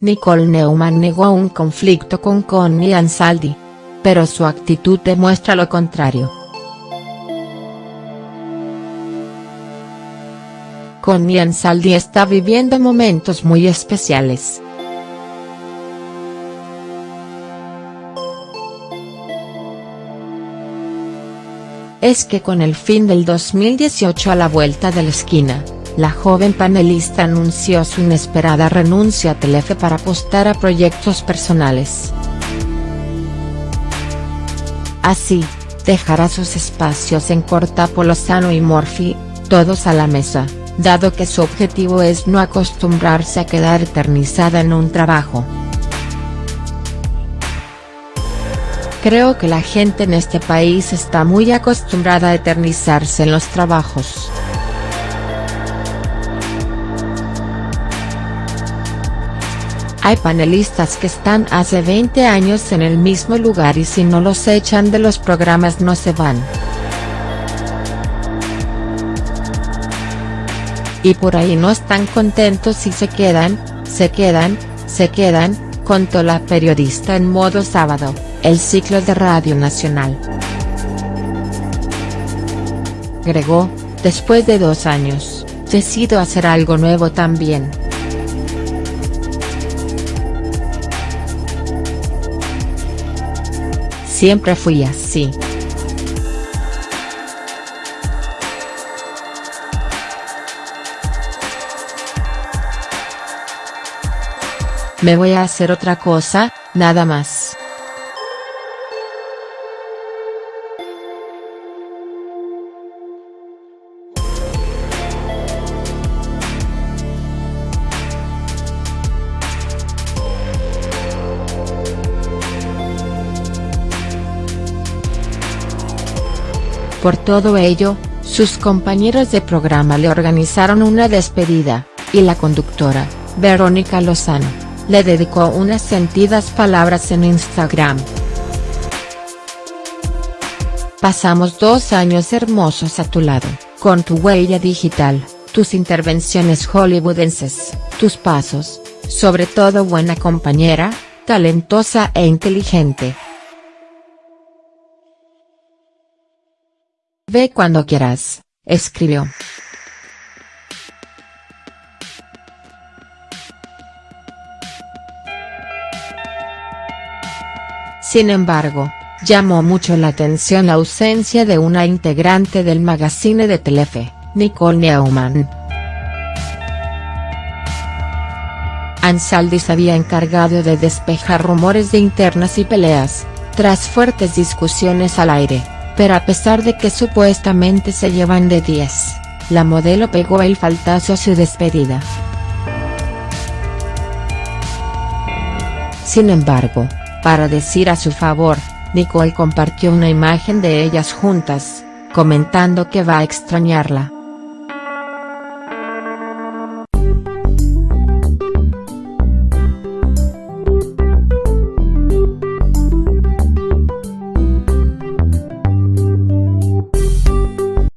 Nicole Neumann negó un conflicto con Connie Ansaldi. Pero su actitud demuestra lo contrario. Connie Ansaldi está viviendo momentos muy especiales. Es que con el fin del 2018 a la vuelta de la esquina, la joven panelista anunció su inesperada renuncia a Telefe para apostar a proyectos personales. Así, dejará sus espacios en Cortapo Lozano y Morphy, todos a la mesa, dado que su objetivo es no acostumbrarse a quedar eternizada en un trabajo. Creo que la gente en este país está muy acostumbrada a eternizarse en los trabajos. Hay panelistas que están hace 20 años en el mismo lugar y si no los echan de los programas no se van. Y por ahí no están contentos y se quedan, se quedan, se quedan, contó la periodista en modo sábado, el ciclo de Radio Nacional. Agregó, después de dos años, decido hacer algo nuevo también. Siempre fui así. Me voy a hacer otra cosa, nada más. Por todo ello, sus compañeros de programa le organizaron una despedida, y la conductora, Verónica Lozano, le dedicó unas sentidas palabras en Instagram. Pasamos dos años hermosos a tu lado, con tu huella digital, tus intervenciones hollywoodenses, tus pasos, sobre todo buena compañera, talentosa e inteligente. Ve cuando quieras, escribió. Sin embargo, llamó mucho la atención la ausencia de una integrante del magazine de Telefe, Nicole Neumann. Ansaldi se había encargado de despejar rumores de internas y peleas, tras fuertes discusiones al aire pero a pesar de que supuestamente se llevan de 10, la modelo pegó el faltazo a su despedida. Sin embargo, para decir a su favor, Nicole compartió una imagen de ellas juntas, comentando que va a extrañarla.